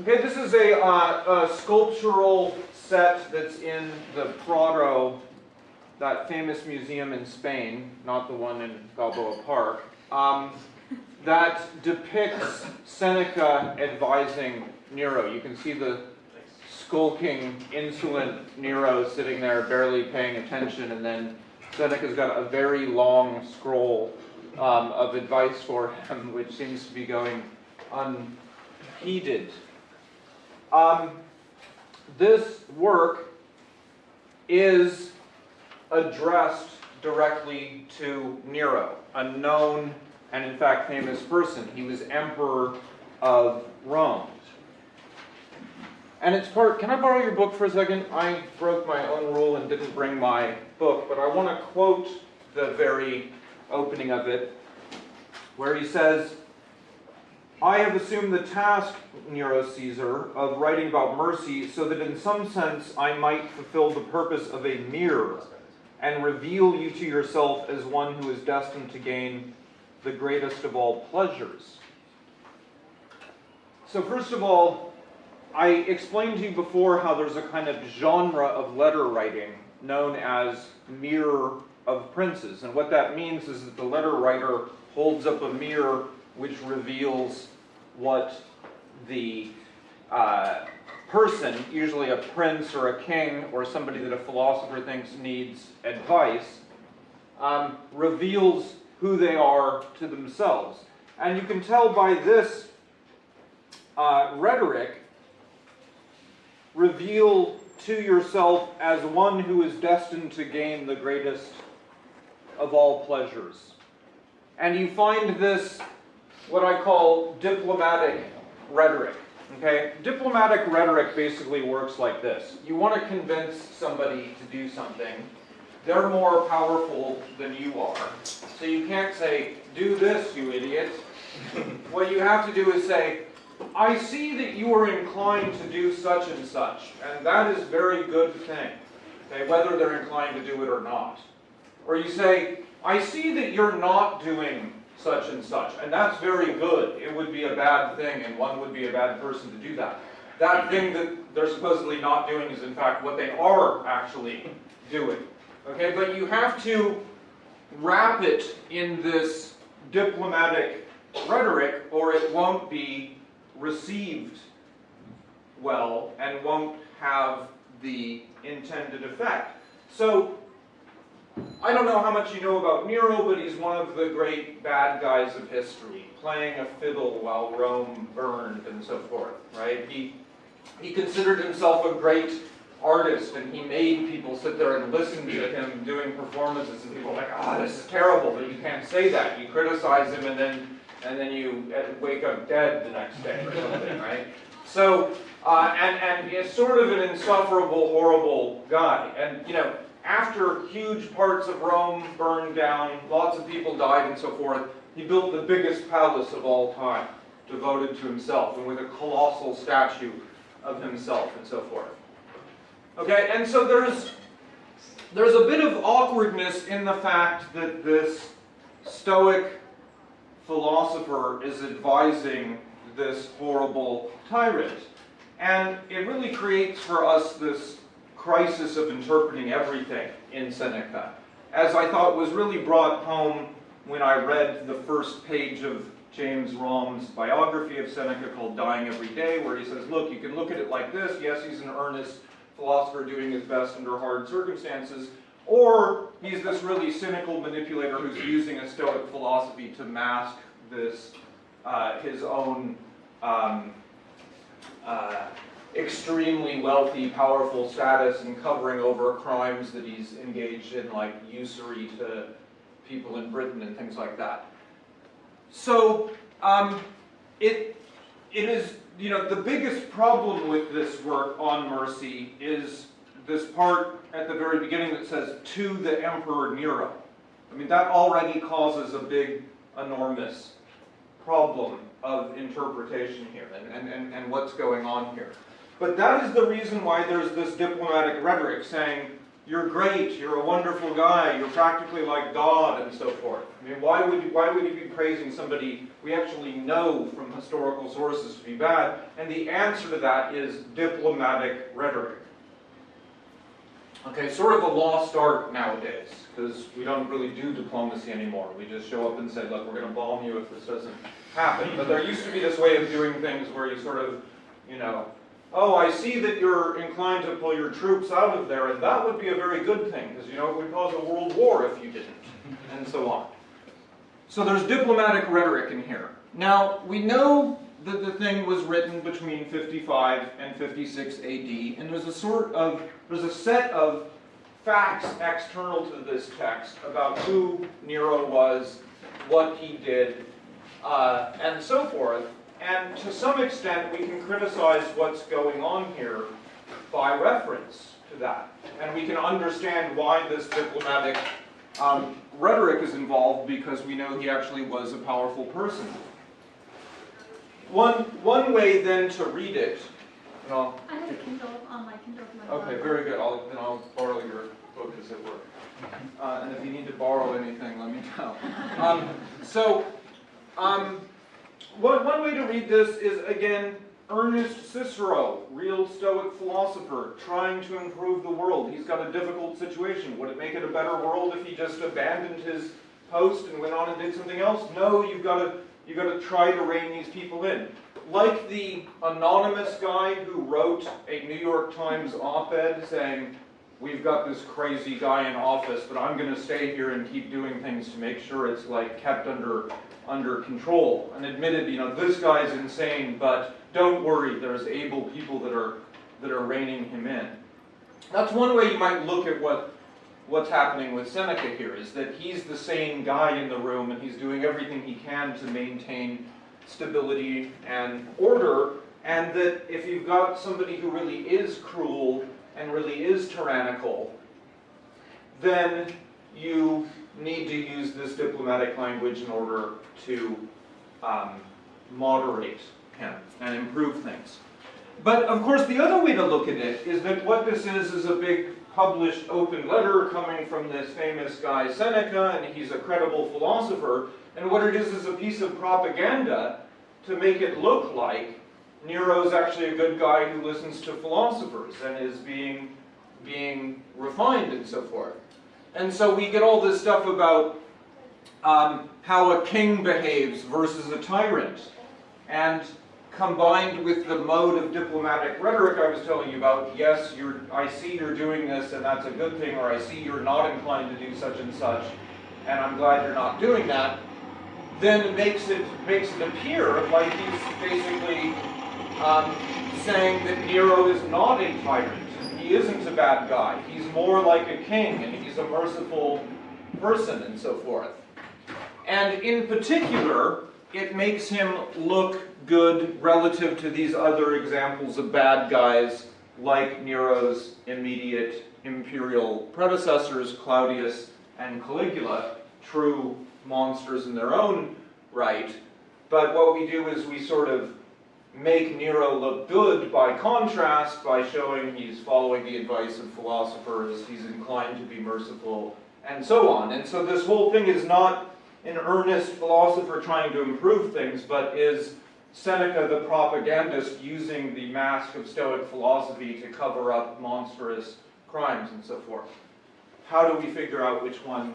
Okay, this is a, uh, a sculptural set that's in the Prado, that famous museum in Spain, not the one in Balboa Park, um, that depicts Seneca advising Nero. You can see the skulking, insolent Nero sitting there barely paying attention, and then Seneca's got a very long scroll um, of advice for him, which seems to be going unheeded. Um, this work is addressed directly to Nero, a known and in fact famous person. He was emperor of Rome. And it's part, can I borrow your book for a second? I broke my own rule and didn't bring my book, but I want to quote the very opening of it, where he says, I have assumed the task, Nero Caesar, of writing about mercy so that in some sense I might fulfill the purpose of a mirror and reveal you to yourself as one who is destined to gain the greatest of all pleasures. So first of all, I explained to you before how there's a kind of genre of letter writing known as mirror of princes. And what that means is that the letter writer holds up a mirror which reveals what the uh, person, usually a prince or a king or somebody that a philosopher thinks needs advice, um, reveals who they are to themselves. And you can tell by this uh, rhetoric, reveal to yourself as one who is destined to gain the greatest of all pleasures. And you find this, what I call diplomatic rhetoric. Okay? Diplomatic rhetoric basically works like this. You want to convince somebody to do something. They're more powerful than you are. So you can't say, do this, you idiot. what you have to do is say, I see that you are inclined to do such and such, and that is a very good thing, okay, whether they're inclined to do it or not. Or you say, I see that you're not doing such and such, and that's very good. It would be a bad thing, and one would be a bad person to do that. That thing that they're supposedly not doing is in fact what they are actually doing. Okay, but you have to wrap it in this diplomatic rhetoric, or it won't be received well and won't have the intended effect. So, I don't know how much you know about Nero, but he's one of the great bad guys of history, playing a fiddle while Rome burned and so forth, right? He, he considered himself a great artist and he made people sit there and listen to him doing performances and people are like, oh, this is terrible, but you can't say that. You criticize him and then and then you uh, wake up dead the next day or something, right? So, uh, and, and he's sort of an insufferable, horrible guy. And, you know, after huge parts of Rome burned down, lots of people died and so forth, he built the biggest palace of all time, devoted to himself, and with a colossal statue of himself and so forth. Okay, and so there's, there's a bit of awkwardness in the fact that this Stoic philosopher is advising this horrible tyrant. And it really creates for us this crisis of interpreting everything in Seneca, as I thought was really brought home when I read the first page of James Romm's biography of Seneca called Dying Every Day, where he says, look, you can look at it like this. Yes, he's an earnest philosopher doing his best under hard circumstances, or he's this really cynical manipulator who's using a Stoic philosophy to mask this, uh, his own um, uh, extremely wealthy, powerful status and covering over crimes that he's engaged in, like usury to people in Britain and things like that. So um, it, it is, you know, the biggest problem with this work on mercy is this part at the very beginning that says, to the Emperor Nero. I mean, that already causes a big, enormous problem of interpretation here and, and, and, and what's going on here. But that is the reason why there's this diplomatic rhetoric saying, you're great, you're a wonderful guy, you're practically like God, and so forth. I mean, why would, why would he be praising somebody we actually know from historical sources to be bad? And the answer to that is diplomatic rhetoric. Okay, sort of a lost art nowadays, because we don't really do diplomacy anymore. We just show up and say, look, we're going to bomb you if this doesn't happen. But there used to be this way of doing things where you sort of, you know, oh, I see that you're inclined to pull your troops out of there, and that would be a very good thing, because, you know, it would cause a world war if you didn't, and so on. So there's diplomatic rhetoric in here. Now, we know that the thing was written between 55 and 56 AD, and there's a sort of, there's a set of facts external to this text about who Nero was, what he did, uh, and so forth. And to some extent, we can criticize what's going on here by reference to that. And we can understand why this diplomatic um, rhetoric is involved because we know he actually was a powerful person. One, one way then to read it, and I'll, I have a Kindle on my Kindle. my okay, blog. very good, I'll, then I'll borrow your book as it were. Uh, and if you need to borrow anything, let me know. Um, so, um, one, one way to read this is, again, earnest Cicero, real Stoic philosopher, trying to improve the world. He's got a difficult situation. Would it make it a better world if he just abandoned his post and went on and did something else? No, you've got to, you've got to try to rein these people in. Like the anonymous guy who wrote a New York Times op-ed saying, we've got this crazy guy in office, but I'm going to stay here and keep doing things to make sure it's like kept under under control. And admitted, you know, this guy's insane, but don't worry, there's able people that are that are reining him in. That's one way you might look at what what's happening with Seneca here is that he's the same guy in the room and he's doing everything he can to maintain stability and order and that if you've got somebody who really is cruel and really is tyrannical then you need to use this diplomatic language in order to um, moderate him and improve things. But of course, the other way to look at it is that what this is is a big published open letter coming from this famous guy Seneca, and he's a credible philosopher. And what it is is a piece of propaganda to make it look like Nero's actually a good guy who listens to philosophers and is being, being refined and so forth. And so we get all this stuff about um, how a king behaves versus a tyrant. And combined with the mode of diplomatic rhetoric I was telling you about, yes, you're, I see you're doing this and that's a good thing, or I see you're not inclined to do such and such, and I'm glad you're not doing that, then makes it, makes it appear like he's basically um, saying that Nero is not a tyrant. He isn't a bad guy. He's more like a king, and he's a merciful person, and so forth. And in particular, it makes him look good relative to these other examples of bad guys like Nero's immediate imperial predecessors, Claudius and Caligula, true monsters in their own right. But what we do is we sort of make Nero look good by contrast by showing he's following the advice of philosophers, he's inclined to be merciful, and so on. And so this whole thing is not an earnest philosopher trying to improve things, but is Seneca the propagandist using the mask of Stoic philosophy to cover up monstrous crimes and so forth. How do we figure out which one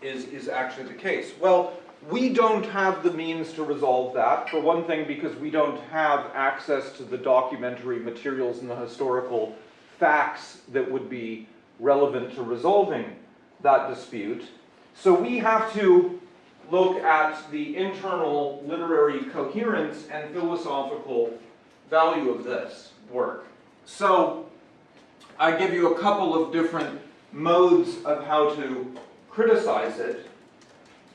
is, is actually the case? Well, we don't have the means to resolve that. For one thing, because we don't have access to the documentary materials and the historical facts that would be relevant to resolving that dispute. So we have to look at the internal literary coherence and philosophical value of this work. So I give you a couple of different modes of how to criticize it.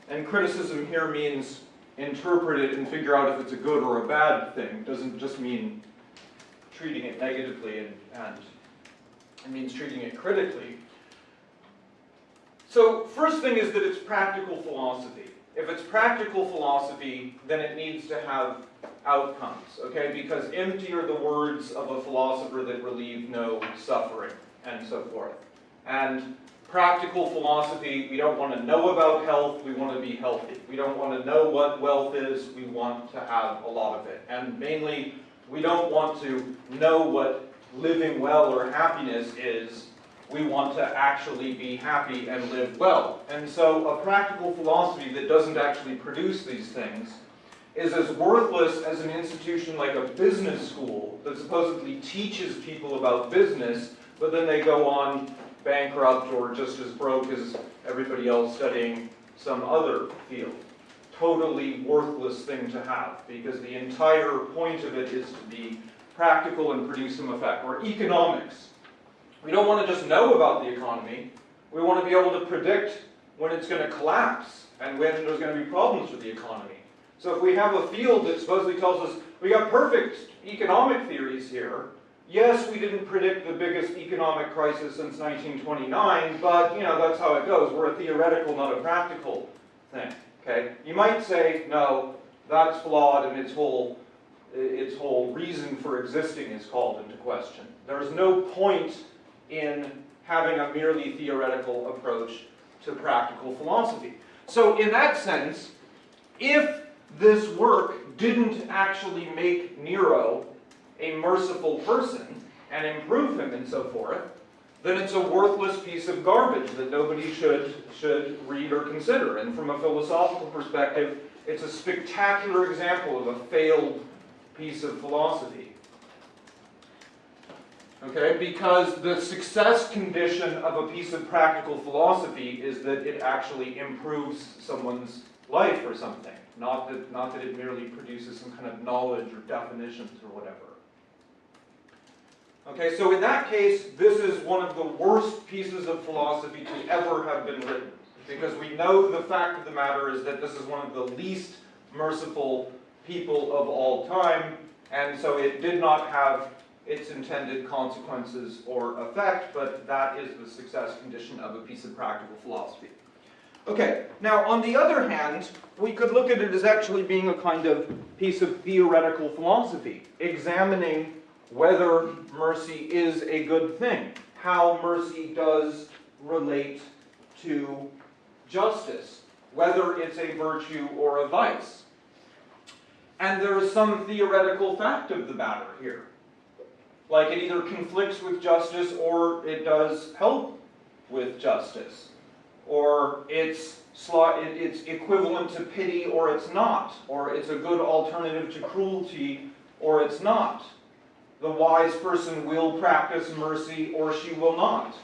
And criticism here means interpret it and figure out if it's a good or a bad thing. It doesn't just mean treating it negatively and, and it means treating it critically. So first thing is that it's practical philosophy. If it's practical philosophy, then it needs to have outcomes, okay? Because empty are the words of a philosopher that relieve no suffering, and so forth. And practical philosophy, we don't want to know about health, we want to be healthy. We don't want to know what wealth is, we want to have a lot of it. And mainly, we don't want to know what living well or happiness is, we want to actually be happy and live well. And so a practical philosophy that doesn't actually produce these things is as worthless as an institution like a business school that supposedly teaches people about business, but then they go on bankrupt or just as broke as everybody else studying some other field. Totally worthless thing to have because the entire point of it is to be practical and produce some effect. Or economics. We don't want to just know about the economy. We want to be able to predict when it's going to collapse and when there's going to be problems with the economy. So if we have a field that supposedly tells us we got perfect economic theories here, yes, we didn't predict the biggest economic crisis since 1929, but you know that's how it goes. We're a theoretical, not a practical thing. Okay? You might say, no, that's flawed and its whole its whole reason for existing is called into question. There's no point in having a merely theoretical approach to practical philosophy. So in that sense, if this work didn't actually make Nero a merciful person and improve him and so forth, then it's a worthless piece of garbage that nobody should, should read or consider. And from a philosophical perspective, it's a spectacular example of a failed piece of philosophy. Okay, because the success condition of a piece of practical philosophy is that it actually improves someone's life or something, not that, not that it merely produces some kind of knowledge or definitions or whatever. Okay, so in that case, this is one of the worst pieces of philosophy to ever have been written, because we know the fact of the matter is that this is one of the least merciful people of all time, and so it did not have its intended consequences or effect, but that is the success condition of a piece of practical philosophy. Okay, now on the other hand, we could look at it as actually being a kind of piece of theoretical philosophy, examining whether mercy is a good thing, how mercy does relate to justice, whether it's a virtue or a vice. And there is some theoretical fact of the matter here. Like it either conflicts with justice or it does help with justice. Or it's, it's equivalent to pity or it's not. Or it's a good alternative to cruelty or it's not. The wise person will practice mercy or she will not.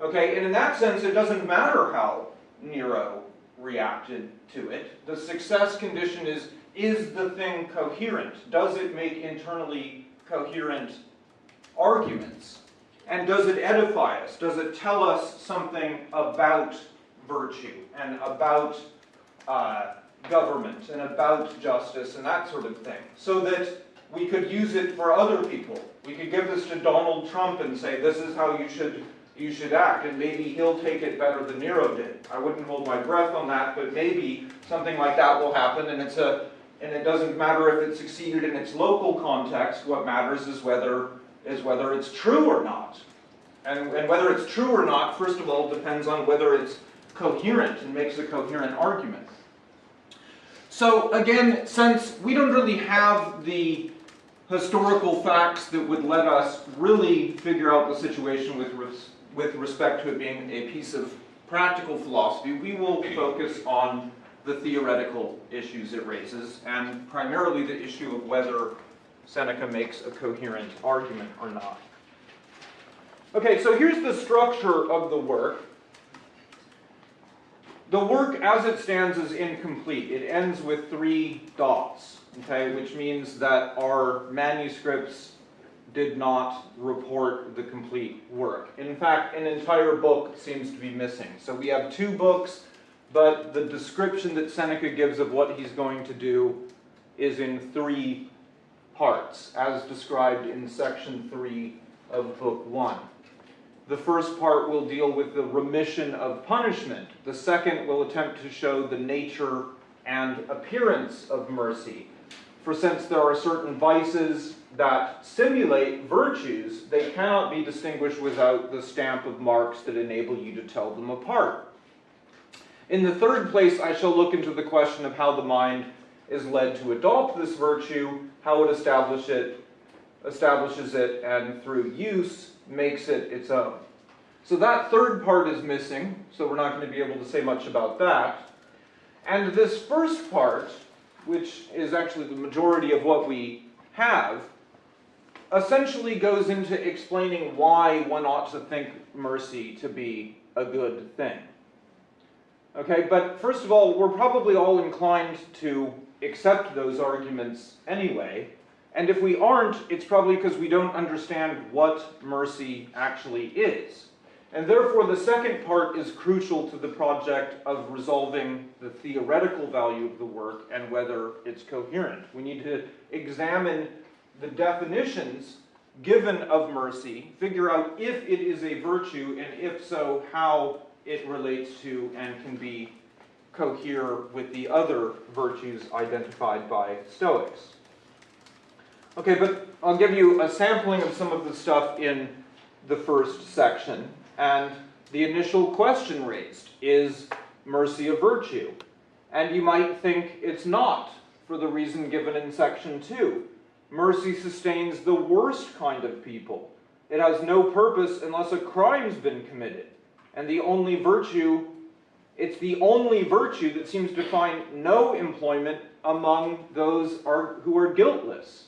Okay, and in that sense, it doesn't matter how Nero reacted to it. The success condition is is the thing coherent? Does it make internally coherent arguments? And does it edify us? Does it tell us something about virtue and about uh, government and about justice and that sort of thing? So that we could use it for other people. We could give this to Donald Trump and say, this is how you should you should act, and maybe he'll take it better than Nero did. I wouldn't hold my breath on that, but maybe something like that will happen, and it's a and it doesn't matter if it succeeded in its local context, what matters is whether, is whether it's true or not. And, and whether it's true or not, first of all, depends on whether it's coherent and makes a coherent argument. So again, since we don't really have the historical facts that would let us really figure out the situation with, res with respect to it being a piece of practical philosophy, we will focus on the theoretical issues it raises, and primarily the issue of whether Seneca makes a coherent argument or not. Okay, so here's the structure of the work. The work as it stands is incomplete. It ends with three dots, okay, which means that our manuscripts did not report the complete work. In fact, an entire book seems to be missing. So we have two books but the description that Seneca gives of what he's going to do is in three parts, as described in section 3 of book 1. The first part will deal with the remission of punishment. The second will attempt to show the nature and appearance of mercy. For since there are certain vices that simulate virtues, they cannot be distinguished without the stamp of marks that enable you to tell them apart. In the third place, I shall look into the question of how the mind is led to adopt this virtue, how it establish it, establishes it, and through use makes it its own. So that third part is missing, so we're not going to be able to say much about that. And this first part, which is actually the majority of what we have, essentially goes into explaining why one ought to think mercy to be a good thing. Okay, but first of all, we're probably all inclined to accept those arguments anyway, and if we aren't, it's probably because we don't understand what mercy actually is. And therefore, the second part is crucial to the project of resolving the theoretical value of the work and whether it's coherent. We need to examine the definitions given of mercy, figure out if it is a virtue, and if so, how it relates to and can be cohere with the other virtues identified by Stoics. Okay, but I'll give you a sampling of some of the stuff in the first section. And the initial question raised is mercy a virtue? And you might think it's not, for the reason given in section 2. Mercy sustains the worst kind of people. It has no purpose unless a crime's been committed. And the only virtue, it's the only virtue that seems to find no employment among those are, who are guiltless.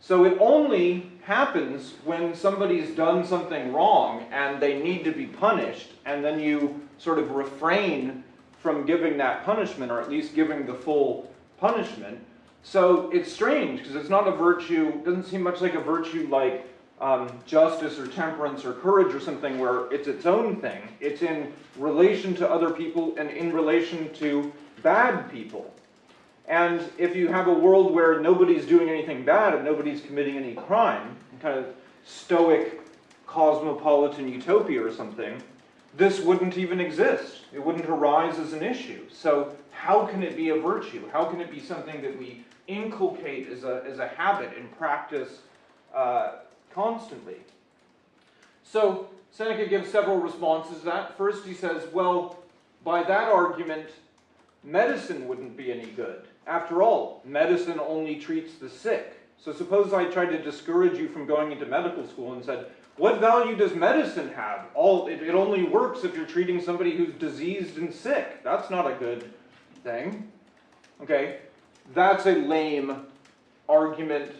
So it only happens when somebody's done something wrong and they need to be punished, and then you sort of refrain from giving that punishment, or at least giving the full punishment. So it's strange because it's not a virtue, doesn't seem much like a virtue like um, justice or temperance or courage or something where it's its own thing. It's in relation to other people and in relation to bad people. And if you have a world where nobody's doing anything bad and nobody's committing any crime, kind of stoic cosmopolitan utopia or something, this wouldn't even exist. It wouldn't arise as an issue. So how can it be a virtue? How can it be something that we inculcate as a, as a habit and practice uh, constantly? So Seneca gives several responses to that. First he says, well, by that argument, medicine wouldn't be any good. After all, medicine only treats the sick. So suppose I tried to discourage you from going into medical school and said, what value does medicine have? All it, it only works if you're treating somebody who's diseased and sick. That's not a good thing. Okay? That's a lame argument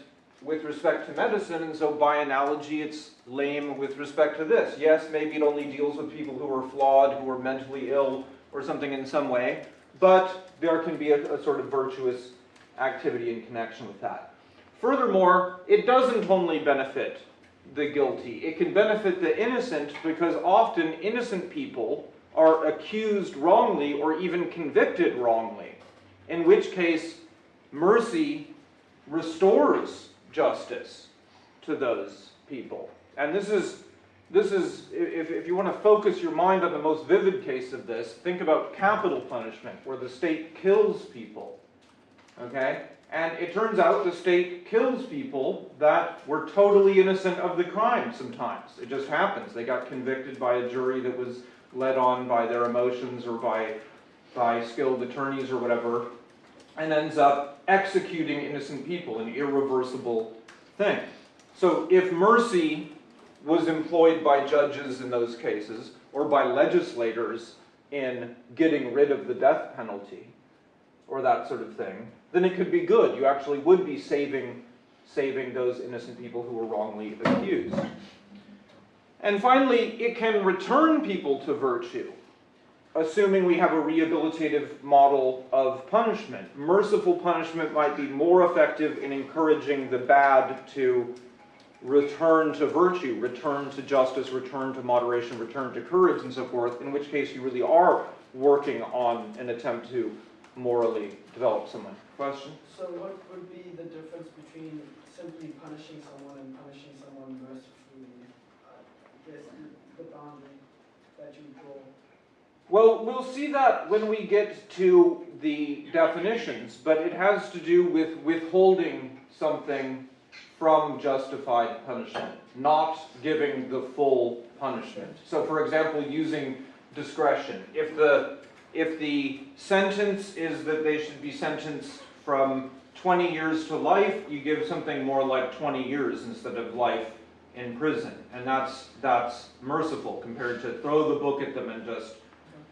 with respect to medicine, and so by analogy, it's lame with respect to this. Yes, maybe it only deals with people who are flawed, who are mentally ill, or something in some way, but there can be a, a, sort of virtuous activity in connection with that. Furthermore, it doesn't only benefit the guilty, it can benefit the innocent because often innocent people are accused wrongly or even convicted wrongly, in which case mercy restores justice to those people. And this is this is, if, if you want to focus your mind on the most vivid case of this, think about capital punishment, where the state kills people. Okay? And it turns out the state kills people that were totally innocent of the crime sometimes. It just happens. They got convicted by a jury that was led on by their emotions or by, by skilled attorneys or whatever, and ends up executing innocent people, an irreversible thing. So if mercy was employed by judges in those cases or by legislators in getting rid of the death penalty or that sort of thing, then it could be good. You actually would be saving, saving those innocent people who were wrongly accused. And finally, it can return people to virtue, assuming we have a rehabilitative model of punishment. Merciful punishment might be more effective in encouraging the bad to return to virtue, return to justice, return to moderation, return to courage, and so forth, in which case you really are working on an attempt to morally develop someone. Question? So what would be the difference between simply punishing someone and punishing someone mercifully? Uh, I guess the boundary that you draw. Well, we'll see that when we get to the definitions, but it has to do with withholding something from justified punishment, not giving the full punishment. So for example, using discretion. If the, if the sentence is that they should be sentenced from 20 years to life, you give something more like 20 years instead of life in prison. And that's, that's merciful compared to throw the book at them and just,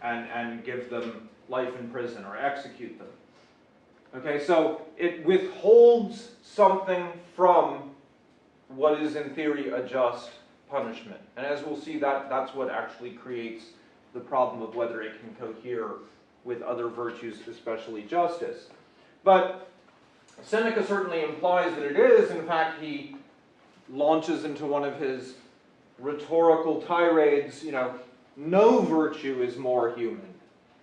and, and give them life in prison or execute them. Okay, so it withholds something from what is in theory a just punishment. And as we'll see, that, that's what actually creates the problem of whether it can cohere with other virtues, especially justice. But Seneca certainly implies that it is. In fact, he launches into one of his rhetorical tirades, you know, no virtue is more human,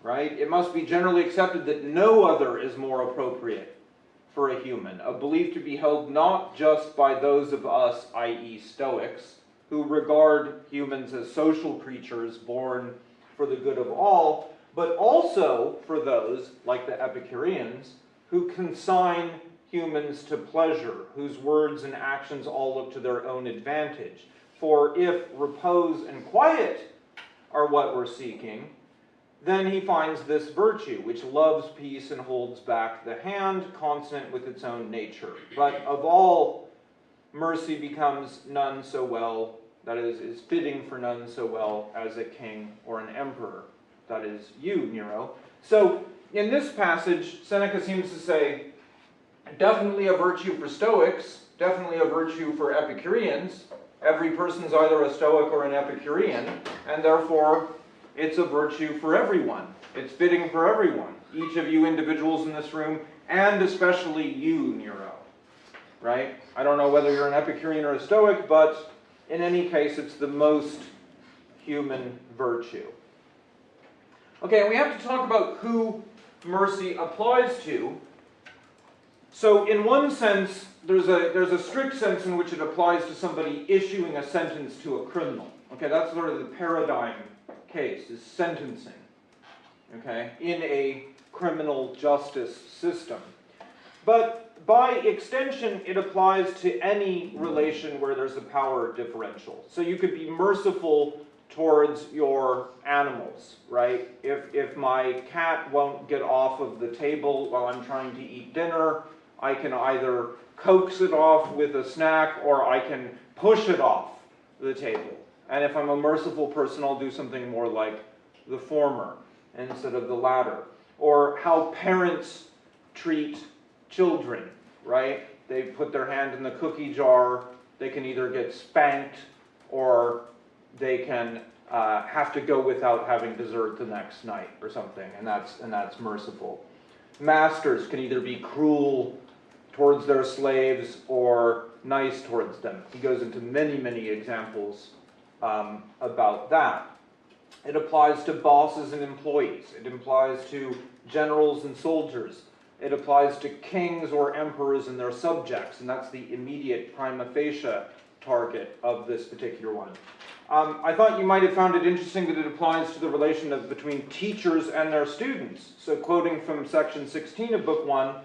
right? It must be generally accepted that no other is more appropriate for a human, a belief to be held not just by those of us, i.e. Stoics, who regard humans as social creatures born for the good of all, but also for those, like the Epicureans, who consign humans to pleasure, whose words and actions all look to their own advantage. For if repose and quiet are what we're seeking, then he finds this virtue, which loves peace and holds back the hand, consonant with its own nature. But of all, mercy becomes none so well, that is, is fitting for none so well as a king or an emperor. That is you, Nero. So, in this passage, Seneca seems to say, definitely a virtue for Stoics, definitely a virtue for Epicureans. Every person is either a Stoic or an Epicurean, and therefore it's a virtue for everyone. It's fitting for everyone. Each of you individuals in this room, and especially you, Nero. Right? I don't know whether you're an Epicurean or a Stoic, but in any case, it's the most human virtue. Okay, and we have to talk about who mercy applies to. So, in one sense, there's a, there's a strict sense in which it applies to somebody issuing a sentence to a criminal. Okay, that's sort of the paradigm case, is sentencing. Okay, in a criminal justice system. But by extension, it applies to any relation where there's a power differential. So you could be merciful towards your animals, right? If, if my cat won't get off of the table while I'm trying to eat dinner, I can either coax it off with a snack or I can push it off the table. And if I'm a merciful person, I'll do something more like the former instead of the latter. Or how parents treat children, right? They put their hand in the cookie jar, they can either get spanked or they can uh, have to go without having dessert the next night or something, and that's, and that's merciful. Masters can either be cruel towards their slaves or nice towards them. He goes into many, many examples um, about that. It applies to bosses and employees. It applies to generals and soldiers. It applies to kings or emperors and their subjects, and that's the immediate prima facie target of this particular one. Um, I thought you might have found it interesting that it applies to the relation of, between teachers and their students. So quoting from section 16 of book 1,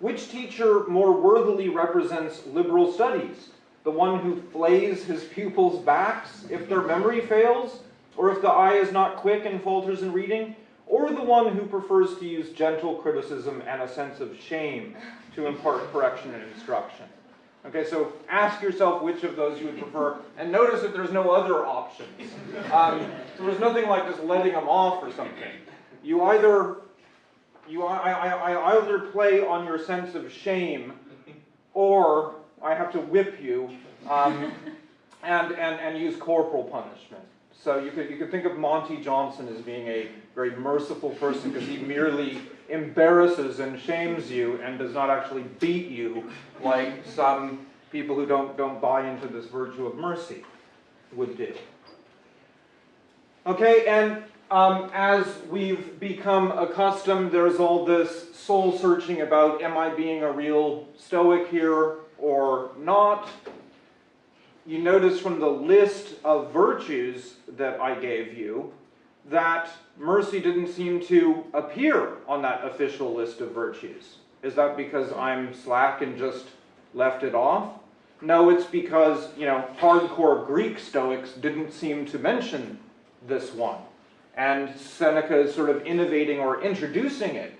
which teacher more worthily represents liberal studies? The one who flays his pupils' backs if their memory fails, or if the eye is not quick and falters in reading? Or the one who prefers to use gentle criticism and a sense of shame to impart correction and instruction? Okay, so ask yourself which of those you would prefer, and notice that there's no other options. Um, so there's nothing like just letting them off or something. You either, you I, I, I either play on your sense of shame, or I have to whip you, um, and, and, and use corporal punishment. So you could, you could think of Monty Johnson as being a very merciful person because he merely embarrasses and shames you and does not actually beat you like some people who don't, don't buy into this virtue of mercy would do. Okay, and um, as we've become accustomed, there's all this soul searching about am I being a real Stoic here or not? You notice from the list of virtues that I gave you that mercy didn't seem to appear on that official list of virtues. Is that because I'm slack and just left it off? No, it's because, you know, hardcore Greek Stoics didn't seem to mention this one. And Seneca is sort of innovating or introducing it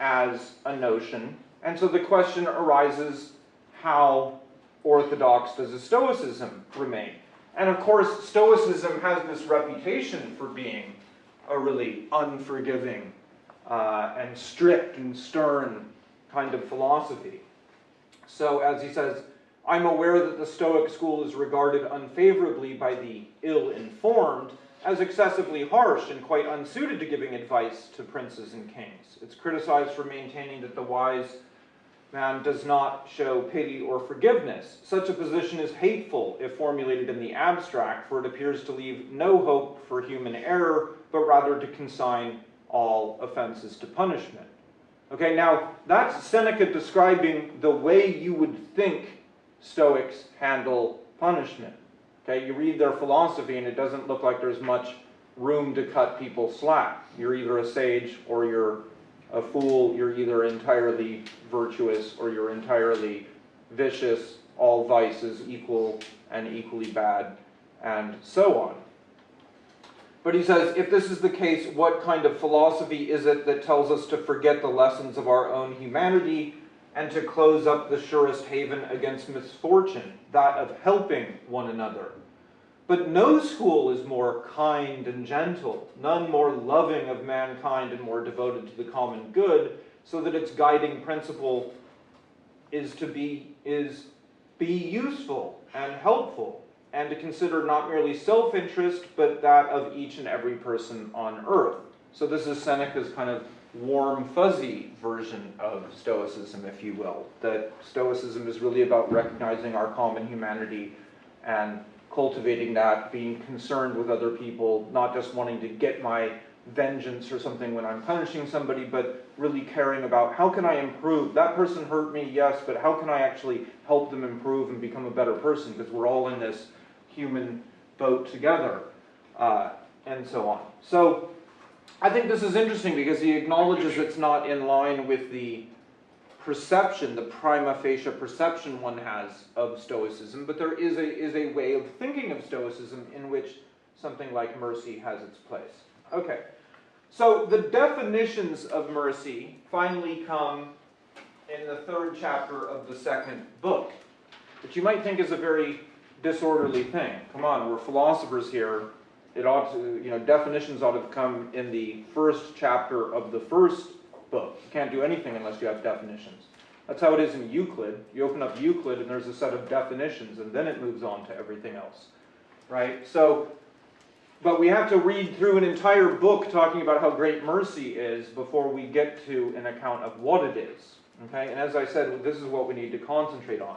as a notion. And so the question arises how orthodox does a Stoicism remain? And of course, Stoicism has this reputation for being a really unforgiving uh, and strict and stern kind of philosophy. So, as he says, I'm aware that the Stoic school is regarded unfavorably by the ill informed as excessively harsh and quite unsuited to giving advice to princes and kings. It's criticized for maintaining that the wise man does not show pity or forgiveness. Such a position is hateful if formulated in the abstract, for it appears to leave no hope for human error, but rather to consign all offenses to punishment. Okay, now that's Seneca describing the way you would think Stoics handle punishment. Okay, you read their philosophy and it doesn't look like there's much room to cut people slack. You're either a sage or you're a fool, you're either entirely virtuous or you're entirely vicious, all vices equal and equally bad, and so on. But he says, if this is the case, what kind of philosophy is it that tells us to forget the lessons of our own humanity and to close up the surest haven against misfortune, that of helping one another? But no school is more kind and gentle, none more loving of mankind and more devoted to the common good, so that its guiding principle is to be is be useful and helpful, and to consider not merely self-interest, but that of each and every person on earth. So this is Seneca's kind of warm, fuzzy version of Stoicism, if you will. That Stoicism is really about recognizing our common humanity and cultivating that, being concerned with other people, not just wanting to get my vengeance or something when I'm punishing somebody, but really caring about how can I improve? That person hurt me, yes, but how can I actually help them improve and become a better person? Because we're all in this human boat together, uh, and so on. So I think this is interesting because he acknowledges it's not in line with the perception, the prima facie perception one has of Stoicism, but there is a, is a way of thinking of Stoicism in which something like mercy has its place. Okay, so the definitions of mercy finally come in the third chapter of the second book, which you might think is a very disorderly thing. Come on, we're philosophers here. It ought to, you know, definitions ought to come in the first chapter of the first book. You can't do anything unless you have definitions. That's how it is in Euclid. You open up Euclid and there's a set of definitions and then it moves on to everything else. Right? So, but we have to read through an entire book talking about how great mercy is before we get to an account of what it is. Okay? And as I said, this is what we need to concentrate on.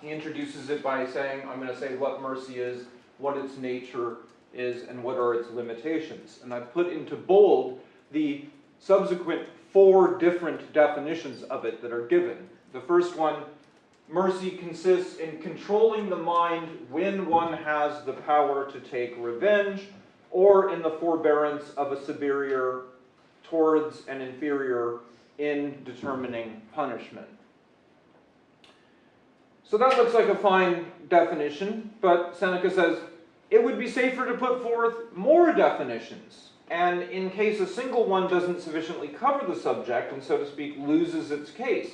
He introduces it by saying, I'm going to say what mercy is, what its nature is, and what are its limitations. And I've put into bold the subsequent four different definitions of it that are given. The first one, mercy consists in controlling the mind when one has the power to take revenge, or in the forbearance of a superior towards an inferior in determining punishment. So that looks like a fine definition, but Seneca says it would be safer to put forth more definitions and in case a single one doesn't sufficiently cover the subject and so to speak loses its case.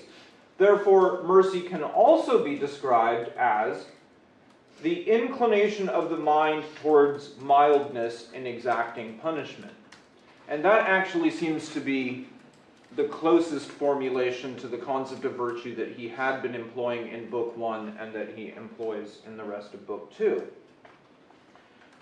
Therefore, mercy can also be described as the inclination of the mind towards mildness in exacting punishment. And that actually seems to be the closest formulation to the concept of virtue that he had been employing in Book 1 and that he employs in the rest of Book 2.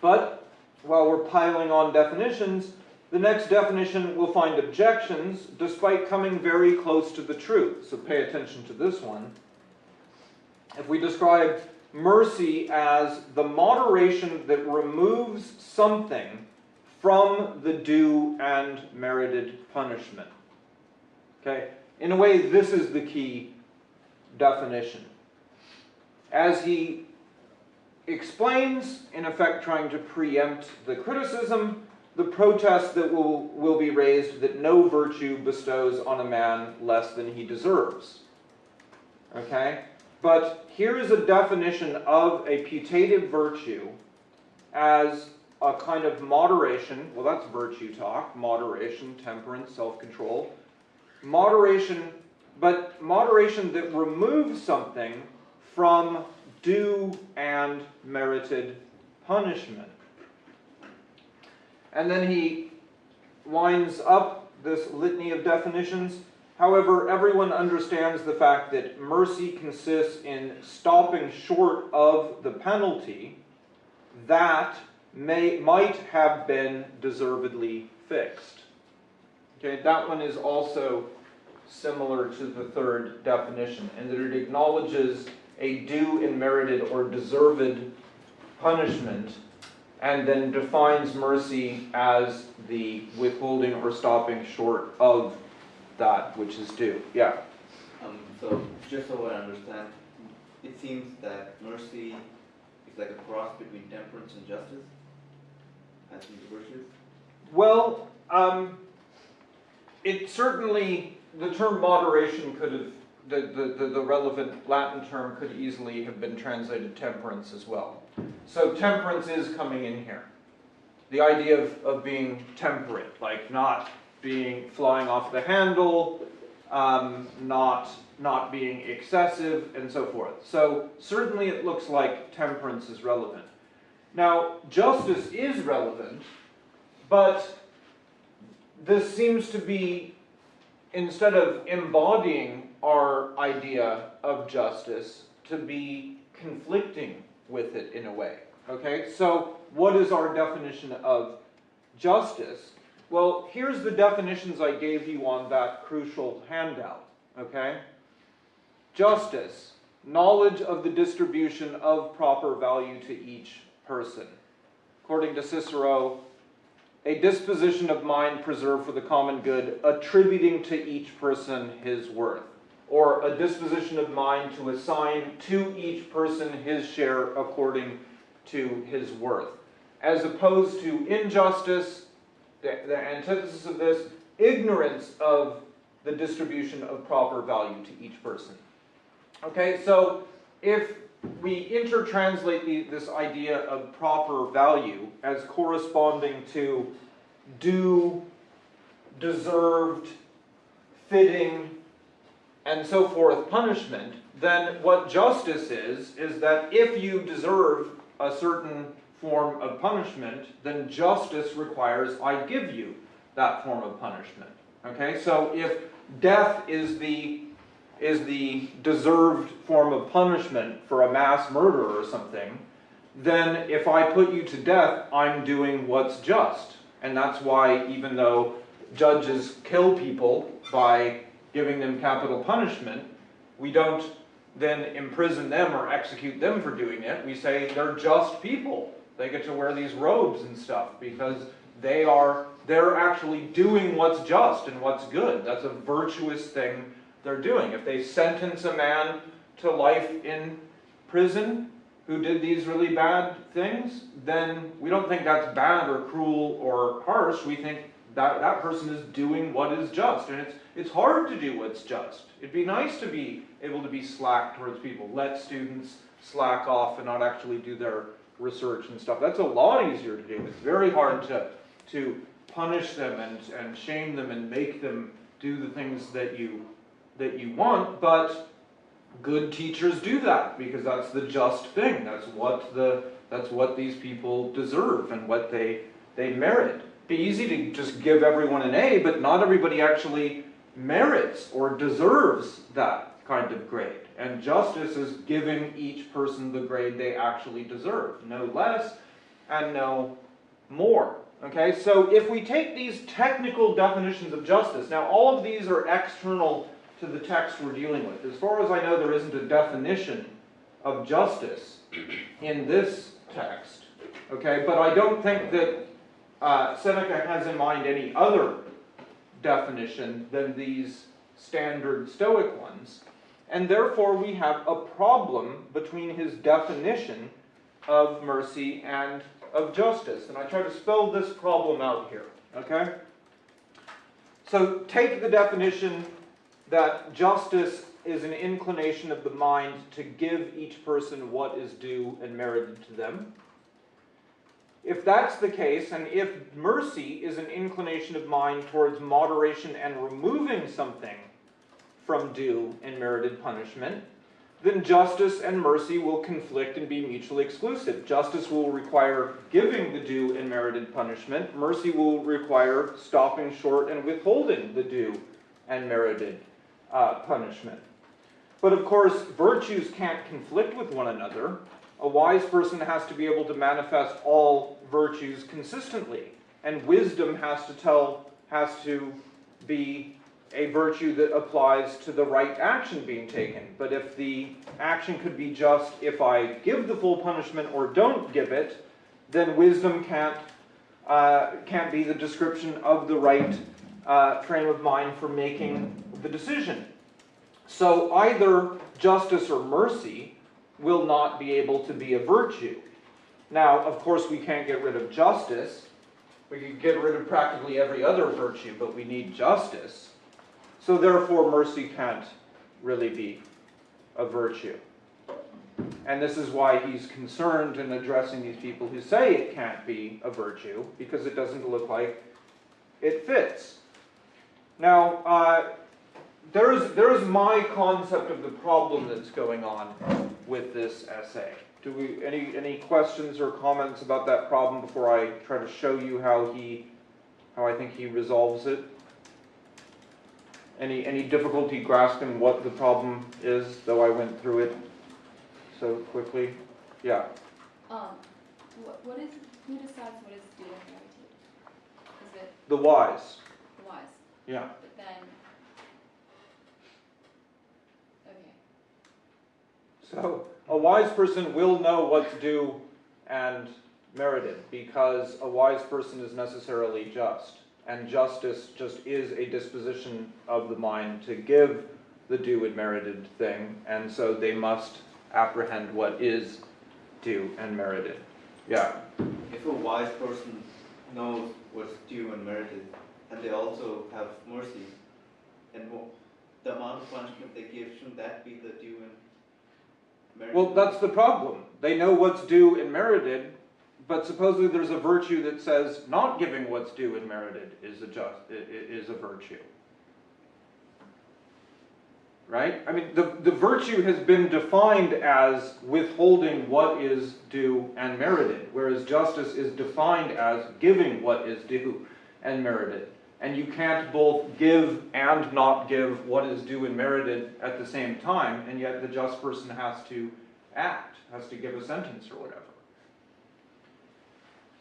But while we're piling on definitions, the next definition will find objections despite coming very close to the truth. So pay attention to this one. If we describe mercy as the moderation that removes something from the due and merited punishment. Okay? In a way, this is the key definition. As he explains, in effect trying to preempt the criticism, the protest that will, will be raised that no virtue bestows on a man less than he deserves. Okay? But here is a definition of a putative virtue as a kind of moderation. Well, that's virtue talk moderation, temperance, self control. Moderation, but moderation that removes something from due and merited punishment. And then he winds up this litany of definitions. However, everyone understands the fact that mercy consists in stopping short of the penalty that may might have been deservedly fixed. Okay, that one is also similar to the third definition, in that it acknowledges a due and merited or deserved punishment and then defines mercy as the withholding or stopping short of that which is due. Yeah. Um, so just so I understand, it seems that mercy is like a cross between temperance and justice, as in the virtues. Well, um, it certainly, the term moderation could have, the, the, the, relevant Latin term could easily have been translated temperance as well. So temperance is coming in here. The idea of, of being temperate, like not being flying off the handle, um, not not being excessive, and so forth. So certainly it looks like temperance is relevant. Now, justice is relevant, but this seems to be, instead of embodying our idea of justice, to be conflicting with it in a way. Okay, so what is our definition of justice? Well, here's the definitions I gave you on that crucial handout. Okay? Justice, knowledge of the distribution of proper value to each person. According to Cicero, a disposition of mind preserved for the common good, attributing to each person his worth. Or a disposition of mind to assign to each person his share according to his worth. As opposed to injustice, the, the antithesis of this, ignorance of the distribution of proper value to each person. Okay, so if we intertranslate the, this idea of proper value as corresponding to due, deserved, fitting, and so forth punishment, then what justice is, is that if you deserve a certain form of punishment, then justice requires I give you that form of punishment. Okay, so if death is the is the deserved form of punishment for a mass murder or something, then if I put you to death, I'm doing what's just. And that's why even though judges kill people by giving them capital punishment, we don't then imprison them or execute them for doing it. We say they're just people. They get to wear these robes and stuff because they are they're actually doing what's just and what's good. That's a virtuous thing they're doing. If they sentence a man to life in prison who did these really bad things, then we don't think that's bad or cruel or harsh. We think that that person is doing what is just. And it's, it's hard to do what's just. It'd be nice to be able to be slack towards people. Let students slack off and not actually do their research and stuff. That's a lot easier to do. It's very hard to, to punish them and, and shame them and make them do the things that you that you want, but good teachers do that because that's the just thing. That's what the that's what these people deserve and what they they merit. Be easy to just give everyone an A, but not everybody actually merits or deserves that kind of grade. And justice is giving each person the grade they actually deserve, no less and no more. Okay, so if we take these technical definitions of justice, now all of these are external to the text we're dealing with. As far as I know, there isn't a definition of justice in this text. Okay, but I don't think that uh, Seneca has in mind any other definition than these standard Stoic ones. And therefore, we have a problem between his definition of mercy and of justice, and I try to spell this problem out here, okay? So take the definition that justice is an inclination of the mind to give each person what is due and merited to them. If that's the case, and if mercy is an inclination of mind towards moderation and removing something from due and merited punishment, then justice and mercy will conflict and be mutually exclusive. Justice will require giving the due and merited punishment, mercy will require stopping short and withholding the due and merited uh, punishment. But of course, virtues can't conflict with one another. A wise person has to be able to manifest all virtues consistently, and wisdom has to tell, has to be a virtue that applies to the right action being taken. But if the action could be just if I give the full punishment or don't give it, then wisdom can't uh, can't be the description of the right uh, frame of mind for making the decision. So either justice or mercy will not be able to be a virtue. Now, of course, we can't get rid of justice. We can get rid of practically every other virtue, but we need justice. So therefore, mercy can't really be a virtue. And this is why he's concerned in addressing these people who say it can't be a virtue, because it doesn't look like it fits. Now, uh, there is, there is my concept of the problem that's going on with this essay. Do we, any, any questions or comments about that problem before I try to show you how he, how I think he resolves it? Any, any difficulty grasping what the problem is, though I went through it so quickly? Yeah, Um, what, what is, who decides what is due and merited? Is it the wise, the wise? yeah. But then, okay, So, a wise person will know what's due and merited, because a wise person is necessarily just. And justice just is a disposition of the mind to give the due and merited thing, and so they must apprehend what is due and merited. Yeah, If a wise person knows what's due and merited, and they also have mercy, and the amount of punishment they give, shouldn't that be the due and? Well, that's the problem. They know what's due and merited, but supposedly there's a virtue that says not giving what's due and merited is a just, is a virtue. Right? I mean, the, the virtue has been defined as withholding what is due and merited, whereas justice is defined as giving what is due and merited. And you can't both give and not give what is due and merited at the same time, and yet the just person has to act, has to give a sentence or whatever.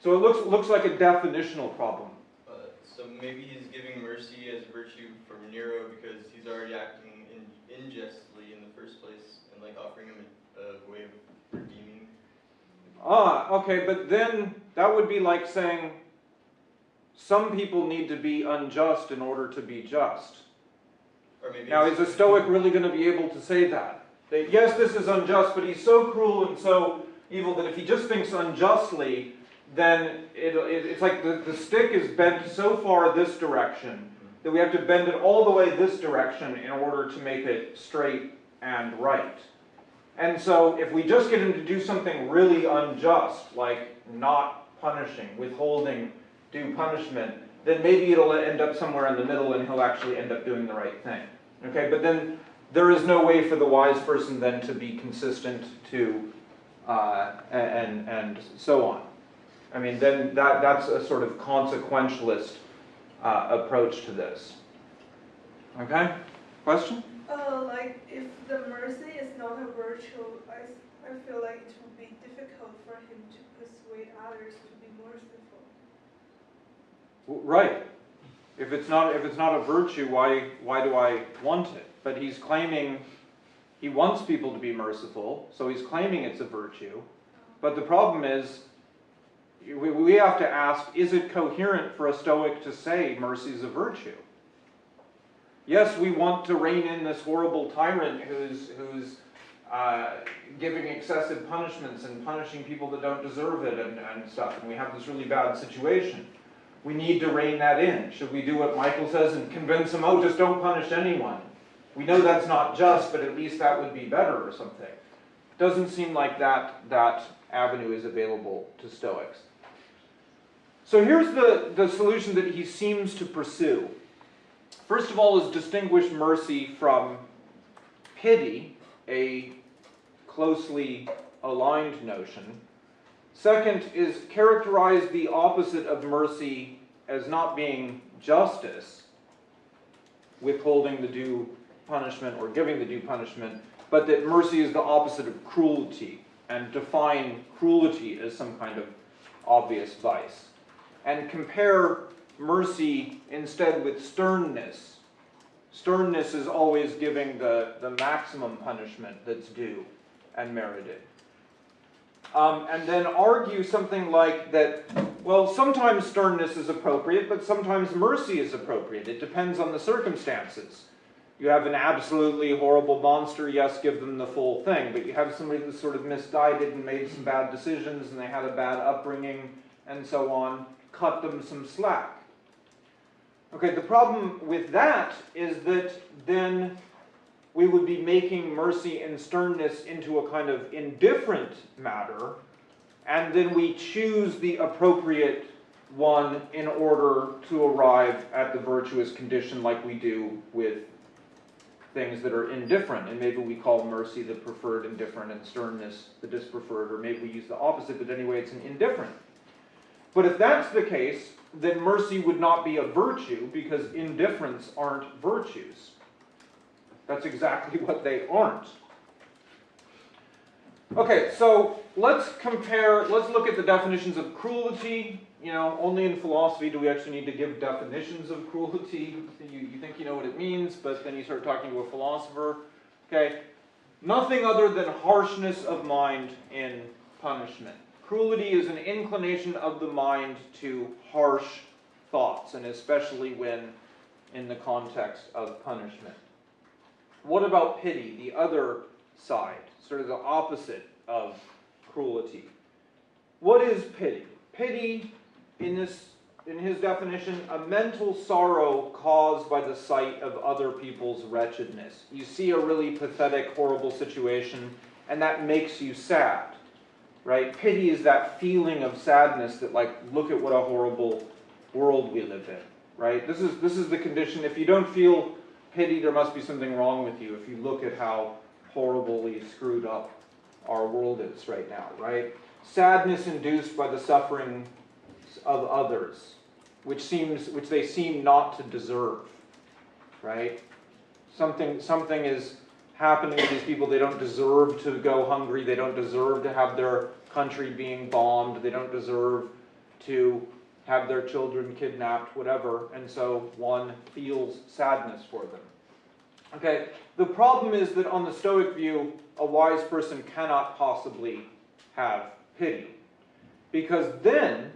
So it looks, looks like a definitional problem. Uh, so maybe he's giving mercy as a virtue for Nero because he's already acting in, unjustly in the first place and like offering him a, a way of redeeming. Ah, okay, but then that would be like saying some people need to be unjust in order to be just. Now, is a Stoic really going to be able to say that? That yes, this is unjust, but he's so cruel and so evil that if he just thinks unjustly, then it, it, it's like the, the stick is bent so far this direction that we have to bend it all the way this direction in order to make it straight and right. And so if we just get him to do something really unjust, like not punishing, withholding due punishment, then maybe it'll end up somewhere in the middle and he'll actually end up doing the right thing. Okay, but then there is no way for the wise person then to be consistent to, uh, and, and so on. I mean, then that, that's a sort of consequentialist uh, approach to this. Okay, question? Uh, like if the mercy is not a virtue, I I feel like it would be difficult for him to persuade others to Right. If it's not, if it's not a virtue, why, why do I want it? But he's claiming, he wants people to be merciful, so he's claiming it's a virtue. But the problem is, we, have to ask, is it coherent for a Stoic to say mercy is a virtue? Yes, we want to rein in this horrible tyrant who's, who's uh, giving excessive punishments and punishing people that don't deserve it and, and stuff, and we have this really bad situation. We need to rein that in. Should we do what Michael says and convince them, oh, just don't punish anyone? We know that's not just, but at least that would be better or something. Doesn't seem like that, that avenue is available to Stoics. So here's the, the solution that he seems to pursue. First of all is distinguish mercy from pity, a closely aligned notion. Second is characterize the opposite of mercy as not being justice, withholding the due punishment or giving the due punishment, but that mercy is the opposite of cruelty, and define cruelty as some kind of obvious vice. And compare mercy instead with sternness. Sternness is always giving the, the maximum punishment that's due and merited. Um, and then argue something like that, well, sometimes sternness is appropriate, but sometimes mercy is appropriate. It depends on the circumstances. You have an absolutely horrible monster, yes, give them the full thing. But you have somebody that's sort of misguided and made some bad decisions and they had a bad upbringing and so on, cut them some slack. Okay, the problem with that is that then we would be making mercy and sternness into a kind of indifferent matter, and then we choose the appropriate one in order to arrive at the virtuous condition like we do with things that are indifferent, and maybe we call mercy the preferred indifferent and sternness the dispreferred, or maybe we use the opposite, but anyway, it's an indifferent. But if that's the case, then mercy would not be a virtue because indifferents aren't virtues. That's exactly what they aren't. Okay, so let's compare, let's look at the definitions of cruelty. You know, only in philosophy do we actually need to give definitions of cruelty. You, you think you know what it means, but then you start talking to a philosopher. Okay, nothing other than harshness of mind in punishment. Cruelty is an inclination of the mind to harsh thoughts, and especially when in the context of punishment. What about pity, the other side, sort of the opposite of cruelty? What is pity? Pity, in, this, in his definition, a mental sorrow caused by the sight of other people's wretchedness. You see a really pathetic, horrible situation, and that makes you sad right? Pity is that feeling of sadness that like, look at what a horrible world we live in, right? This is, this is the condition. If you don't feel pity, there must be something wrong with you if you look at how horribly screwed up our world is right now, right? Sadness induced by the suffering of others, which seems, which they seem not to deserve, right? Something, something is happening to these people. They don't deserve to go hungry. They don't deserve to have their country being bombed. They don't deserve to have their children kidnapped, whatever. And so one feels sadness for them. Okay, the problem is that on the Stoic view, a wise person cannot possibly have pity. Because then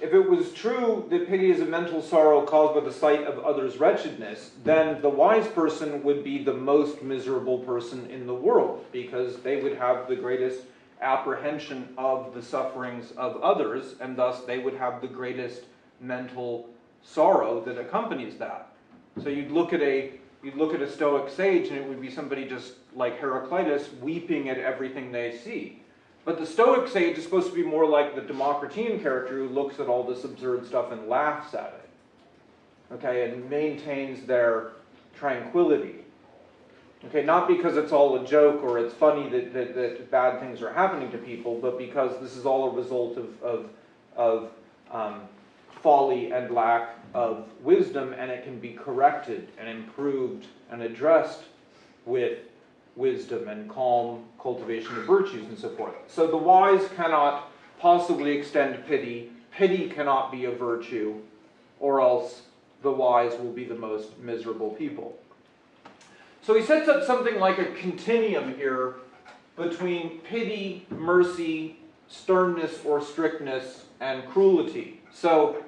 if it was true that pity is a mental sorrow caused by the sight of others' wretchedness, then the wise person would be the most miserable person in the world because they would have the greatest apprehension of the sufferings of others, and thus they would have the greatest mental sorrow that accompanies that. So you'd look at a you'd look at a Stoic sage, and it would be somebody just like Heraclitus weeping at everything they see. But the Stoic sage is supposed to be more like the Democritean character who looks at all this absurd stuff and laughs at it. Okay, and maintains their tranquility. Okay, not because it's all a joke or it's funny that, that, that bad things are happening to people, but because this is all a result of, of, of um, folly and lack of wisdom, and it can be corrected and improved and addressed with wisdom and calm cultivation of virtues and so forth. So the wise cannot possibly extend pity, pity cannot be a virtue, or else the wise will be the most miserable people. So he sets up something like a continuum here between pity, mercy, sternness or strictness, and cruelty. So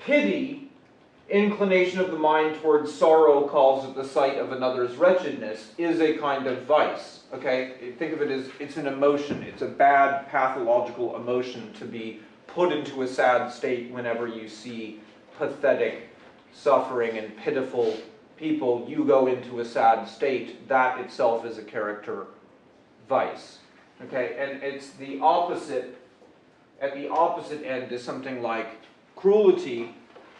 pity inclination of the mind towards sorrow calls at the sight of another's wretchedness is a kind of vice. Okay, think of it as it's an emotion. It's a bad pathological emotion to be put into a sad state whenever you see pathetic, suffering, and pitiful people. You go into a sad state. That itself is a character vice. Okay, and it's the opposite. At the opposite end is something like cruelty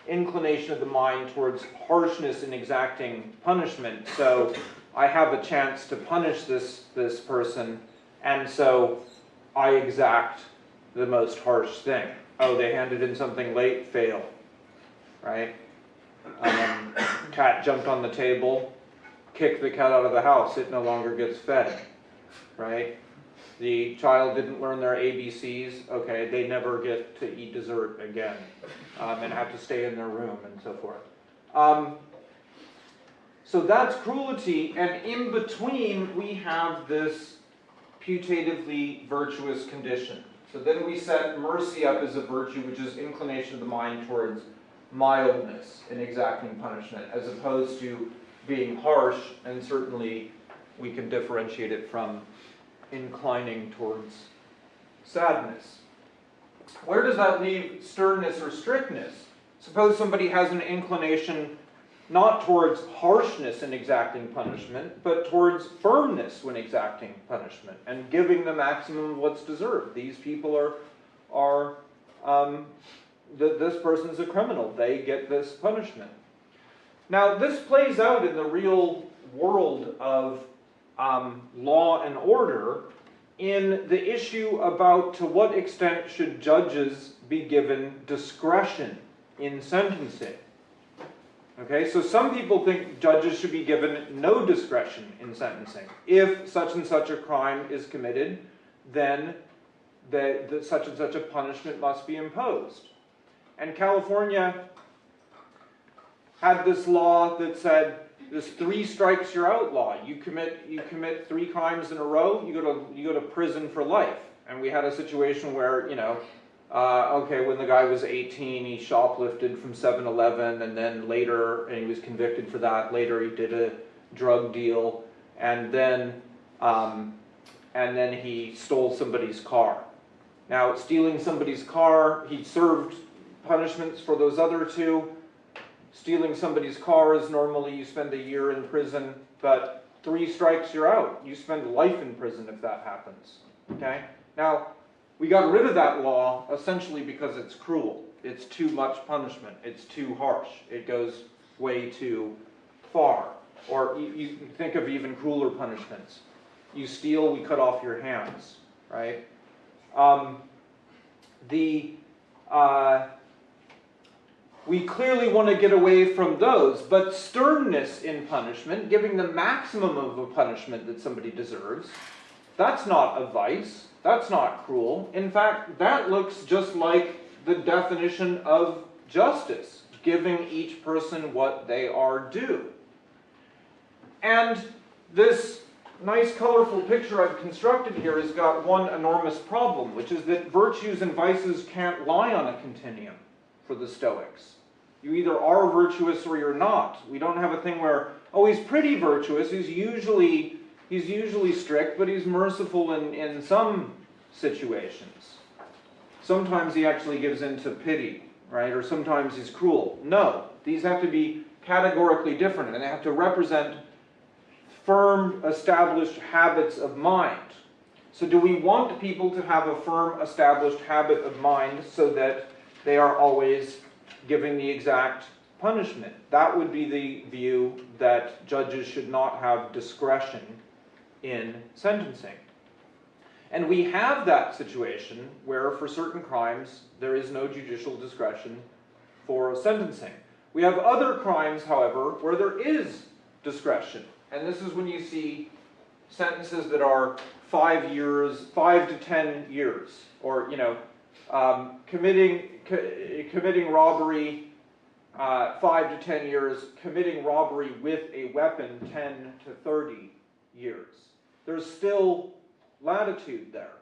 inclination of the mind towards harshness in exacting punishment. So I have a chance to punish this, this person, and so I exact the most harsh thing. Oh, they handed in something late, fail. Right? Um, cat jumped on the table, kicked the cat out of the house, it no longer gets fed. Right? The child didn't learn their ABCs, okay, they never get to eat dessert again um, and have to stay in their room and so forth. Um, so that's cruelty, and in between we have this putatively virtuous condition. So then we set mercy up as a virtue, which is inclination of the mind towards mildness in exacting punishment, as opposed to being harsh, and certainly we can differentiate it from inclining towards sadness. Where does that leave sternness or strictness? Suppose somebody has an inclination not towards harshness in exacting punishment, but towards firmness when exacting punishment and giving the maximum of what's deserved. These people are, are um, th- this person's a criminal. They get this punishment. Now, this plays out in the real world of um, law and order in the issue about to what extent should judges be given discretion in sentencing. Okay, so some people think judges should be given no discretion in sentencing. If such and such a crime is committed, then the, the, such and such a punishment must be imposed. And California had this law that said this three strikes you're out law. You commit you commit three crimes in a row, you go to you go to prison for life. And we had a situation where you know, uh, okay, when the guy was 18, he shoplifted from 7-Eleven, and then later, and he was convicted for that. Later, he did a drug deal, and then um, and then he stole somebody's car. Now, stealing somebody's car, he served punishments for those other two. Stealing somebody's car is normally you spend a year in prison, but three strikes you're out. You spend life in prison if that happens. Okay? Now, we got rid of that law essentially because it's cruel. It's too much punishment. It's too harsh. It goes way too far. Or you, think of even crueler punishments. You steal, we cut off your hands, right? Um, the uh, we clearly want to get away from those, but sternness in punishment, giving the maximum of a punishment that somebody deserves, that's not a vice. That's not cruel. In fact, that looks just like the definition of justice, giving each person what they are due. And this nice colorful picture I've constructed here has got one enormous problem, which is that virtues and vices can't lie on a continuum for the Stoics. You either are virtuous or you're not. We don't have a thing where, oh, he's pretty virtuous, he's usually he's usually strict, but he's merciful in, in some situations. Sometimes he actually gives in to pity, right? Or sometimes he's cruel. No, these have to be categorically different, and they have to represent firm, established habits of mind. So do we want people to have a firm, established habit of mind so that they are always giving the exact punishment? That would be the view that judges should not have discretion in sentencing. And we have that situation where for certain crimes there is no judicial discretion for sentencing. We have other crimes, however, where there is discretion. And this is when you see sentences that are five years, five to ten years, or, you know, um, committing, co committing robbery, uh, five to ten years, committing robbery with a weapon, 10 to 30 years. There's still latitude there.